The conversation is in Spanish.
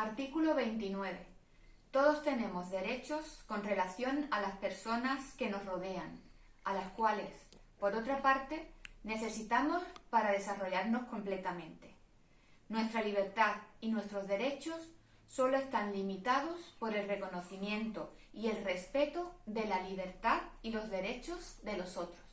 Artículo 29. Todos tenemos derechos con relación a las personas que nos rodean, a las cuales, por otra parte, necesitamos para desarrollarnos completamente. Nuestra libertad y nuestros derechos solo están limitados por el reconocimiento y el respeto de la libertad y los derechos de los otros.